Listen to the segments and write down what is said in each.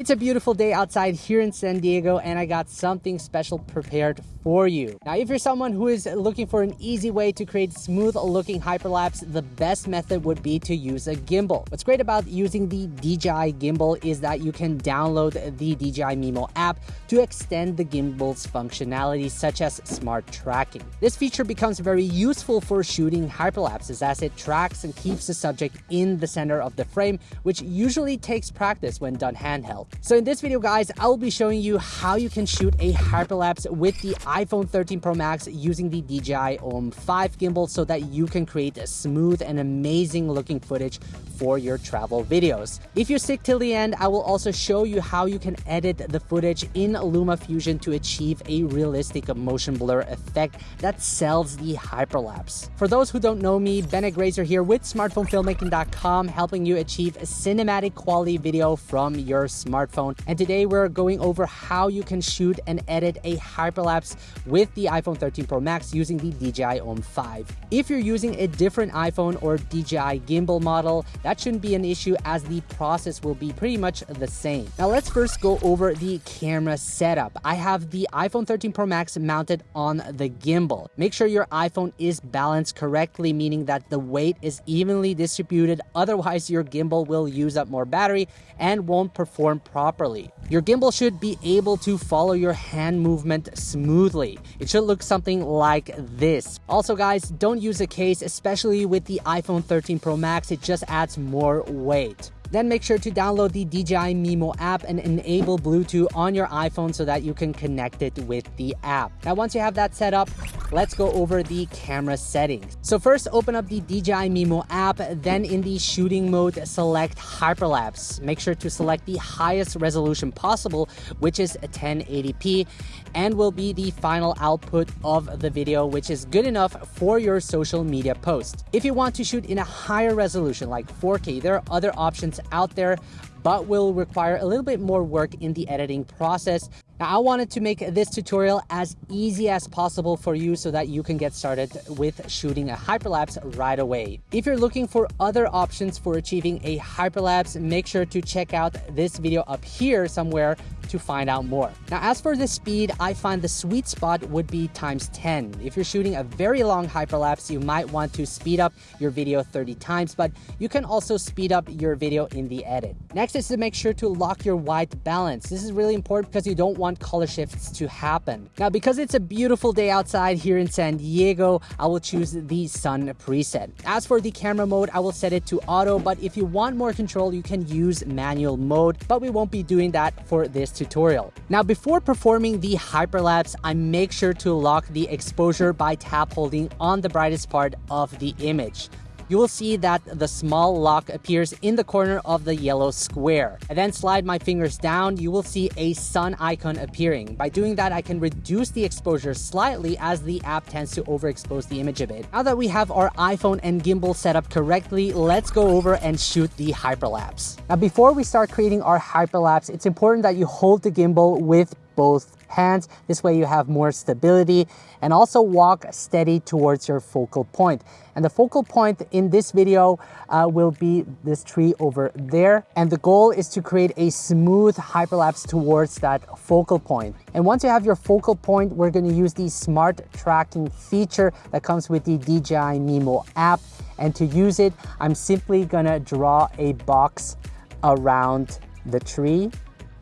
It's a beautiful day outside here in San Diego and I got something special prepared for you. Now, if you're someone who is looking for an easy way to create smooth looking hyperlapse, the best method would be to use a gimbal. What's great about using the DJI gimbal is that you can download the DJI Mimo app to extend the gimbal's functionality such as smart tracking. This feature becomes very useful for shooting hyperlapses as it tracks and keeps the subject in the center of the frame, which usually takes practice when done handheld. So in this video guys, I will be showing you how you can shoot a hyperlapse with the iPhone 13 Pro Max using the DJI OM 5 gimbal so that you can create a smooth and amazing looking footage for your travel videos. If you stick till the end, I will also show you how you can edit the footage in Luma Fusion to achieve a realistic motion blur effect that sells the hyperlapse. For those who don't know me, Bennett Grazer here with smartphonefilmmaking.com helping you achieve a cinematic quality video from your smartphone. And today we're going over how you can shoot and edit a hyperlapse with the iPhone 13 Pro Max using the DJI OM 5. If you're using a different iPhone or DJI gimbal model, that shouldn't be an issue as the process will be pretty much the same. Now let's first go over the camera setup. I have the iPhone 13 Pro Max mounted on the gimbal. Make sure your iPhone is balanced correctly, meaning that the weight is evenly distributed. Otherwise, your gimbal will use up more battery and won't perform properly. Your gimbal should be able to follow your hand movement smoothly. It should look something like this. Also guys, don't use a case, especially with the iPhone 13 Pro Max. It just adds more weight. Then make sure to download the DJI Mimo app and enable Bluetooth on your iPhone so that you can connect it with the app. Now, once you have that set up, let's go over the camera settings. So first open up the DJI Mimo app, then in the shooting mode, select hyperlapse. Make sure to select the highest resolution possible, which is 1080p and will be the final output of the video, which is good enough for your social media post. If you want to shoot in a higher resolution like 4K, there are other options out there but will require a little bit more work in the editing process. Now, I wanted to make this tutorial as easy as possible for you so that you can get started with shooting a hyperlapse right away. If you're looking for other options for achieving a hyperlapse, make sure to check out this video up here somewhere to find out more. Now, as for the speed, I find the sweet spot would be times 10. If you're shooting a very long hyperlapse, you might want to speed up your video 30 times, but you can also speed up your video in the edit. Next is to make sure to lock your white balance. This is really important because you don't want color shifts to happen. Now, because it's a beautiful day outside here in San Diego, I will choose the sun preset. As for the camera mode, I will set it to auto, but if you want more control, you can use manual mode, but we won't be doing that for this tutorial. Now, before performing the hyperlapse, I make sure to lock the exposure by tap holding on the brightest part of the image you will see that the small lock appears in the corner of the yellow square. I then slide my fingers down, you will see a sun icon appearing. By doing that, I can reduce the exposure slightly as the app tends to overexpose the image a bit. Now that we have our iPhone and gimbal set up correctly, let's go over and shoot the hyperlapse. Now before we start creating our hyperlapse, it's important that you hold the gimbal with both hands. This way you have more stability and also walk steady towards your focal point. And the focal point in this video uh, will be this tree over there. And the goal is to create a smooth hyperlapse towards that focal point. And once you have your focal point, we're gonna use the smart tracking feature that comes with the DJI Mimo app. And to use it, I'm simply gonna draw a box around the tree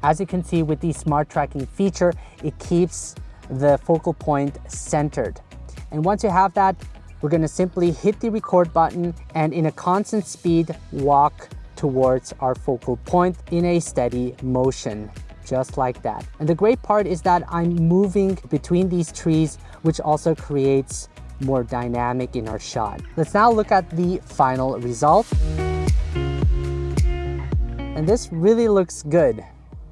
as you can see with the smart tracking feature, it keeps the focal point centered. And once you have that, we're gonna simply hit the record button and in a constant speed, walk towards our focal point in a steady motion, just like that. And the great part is that I'm moving between these trees, which also creates more dynamic in our shot. Let's now look at the final result. And this really looks good.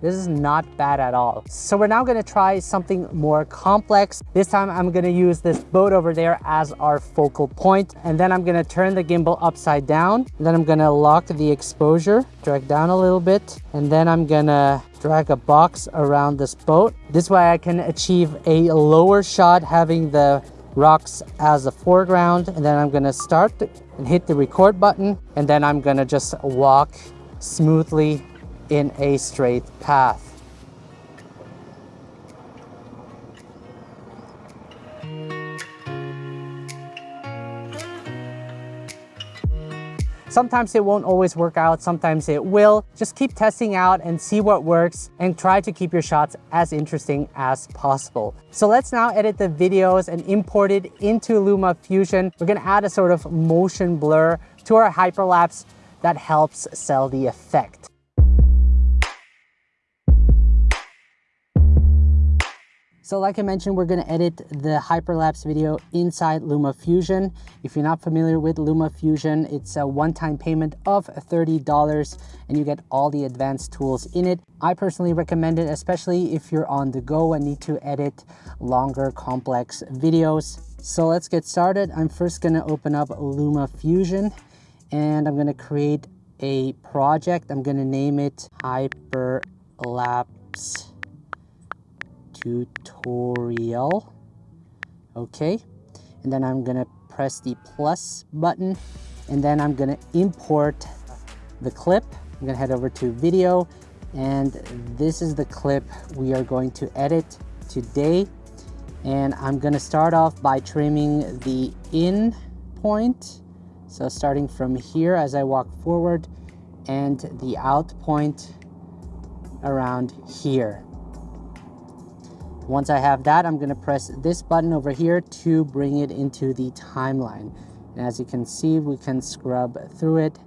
This is not bad at all. So we're now gonna try something more complex. This time I'm gonna use this boat over there as our focal point. And then I'm gonna turn the gimbal upside down. then I'm gonna lock the exposure, drag down a little bit. And then I'm gonna drag a box around this boat. This way I can achieve a lower shot having the rocks as a foreground. And then I'm gonna start and hit the record button. And then I'm gonna just walk smoothly in a straight path. Sometimes it won't always work out, sometimes it will. Just keep testing out and see what works and try to keep your shots as interesting as possible. So let's now edit the videos and import it into Luma Fusion. We're gonna add a sort of motion blur to our hyperlapse that helps sell the effect. So like I mentioned, we're gonna edit the hyperlapse video inside Luma Fusion. If you're not familiar with Luma Fusion, it's a one-time payment of $30 and you get all the advanced tools in it. I personally recommend it, especially if you're on the go and need to edit longer, complex videos. So let's get started. I'm first gonna open up Luma Fusion and I'm gonna create a project. I'm gonna name it Hyperlapse tutorial. Okay, and then I'm gonna press the plus button and then I'm gonna import the clip. I'm gonna head over to video and this is the clip we are going to edit today. And I'm gonna start off by trimming the in point. So starting from here as I walk forward and the out point around here. Once I have that, I'm gonna press this button over here to bring it into the timeline. And as you can see, we can scrub through it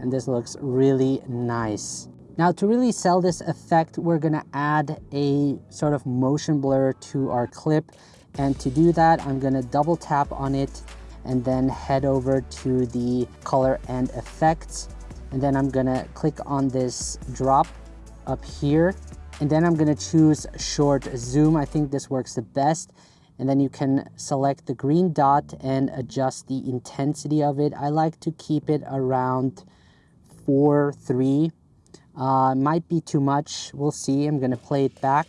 and this looks really nice. Now to really sell this effect, we're gonna add a sort of motion blur to our clip. And to do that, I'm gonna double tap on it and then head over to the color and effects. And then I'm gonna click on this drop up here and then I'm gonna choose short zoom. I think this works the best. And then you can select the green dot and adjust the intensity of it. I like to keep it around four, three. Uh, might be too much, we'll see. I'm gonna play it back.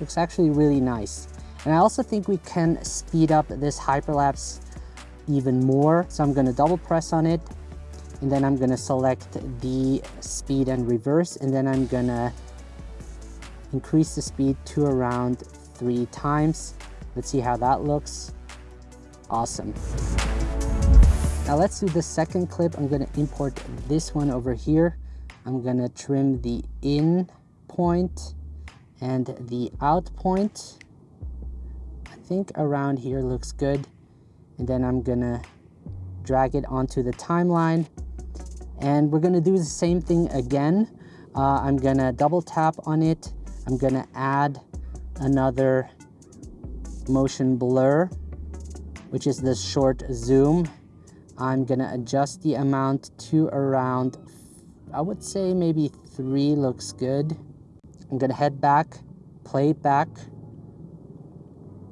Looks actually really nice. And I also think we can speed up this hyperlapse even more. So I'm gonna double press on it and then I'm gonna select the speed and reverse and then I'm gonna increase the speed to around three times. Let's see how that looks. Awesome. Now let's do the second clip. I'm gonna import this one over here. I'm gonna trim the in point and the out point. I think around here looks good. And then I'm gonna drag it onto the timeline and we're gonna do the same thing again. Uh, I'm gonna double tap on it. I'm gonna add another motion blur, which is the short zoom. I'm gonna adjust the amount to around, I would say maybe three looks good. I'm gonna head back, play back.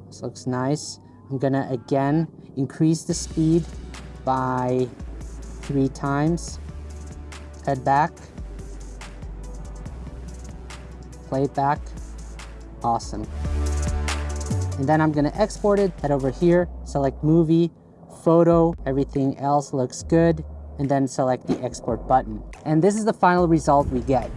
This looks nice. I'm gonna again increase the speed by three times head back, play it back, awesome. And then I'm gonna export it, head over here, select movie, photo, everything else looks good, and then select the export button. And this is the final result we get.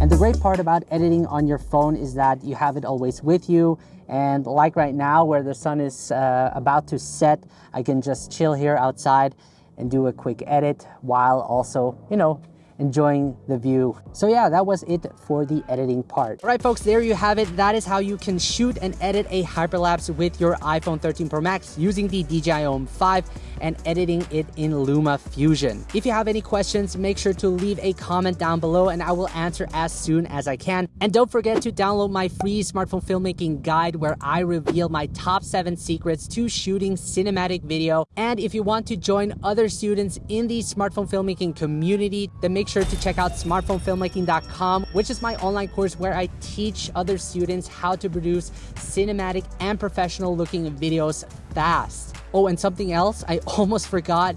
And the great part about editing on your phone is that you have it always with you. And like right now where the sun is uh, about to set, I can just chill here outside and do a quick edit while also, you know, enjoying the view. So yeah, that was it for the editing part. All right, folks, there you have it. That is how you can shoot and edit a hyperlapse with your iPhone 13 Pro Max using the DJI OM 5 and editing it in Luma Fusion. If you have any questions, make sure to leave a comment down below and I will answer as soon as I can. And don't forget to download my free smartphone filmmaking guide where I reveal my top seven secrets to shooting cinematic video. And if you want to join other students in the smartphone filmmaking community, then make sure to check out smartphonefilmmaking.com, which is my online course where I teach other students how to produce cinematic and professional looking videos fast. Oh, and something else I almost forgot.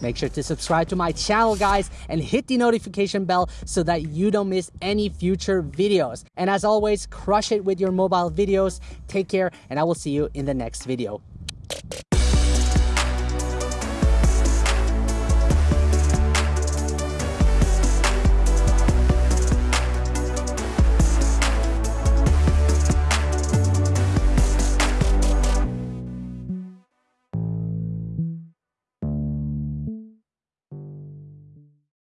Make sure to subscribe to my channel, guys, and hit the notification bell so that you don't miss any future videos. And as always, crush it with your mobile videos. Take care, and I will see you in the next video.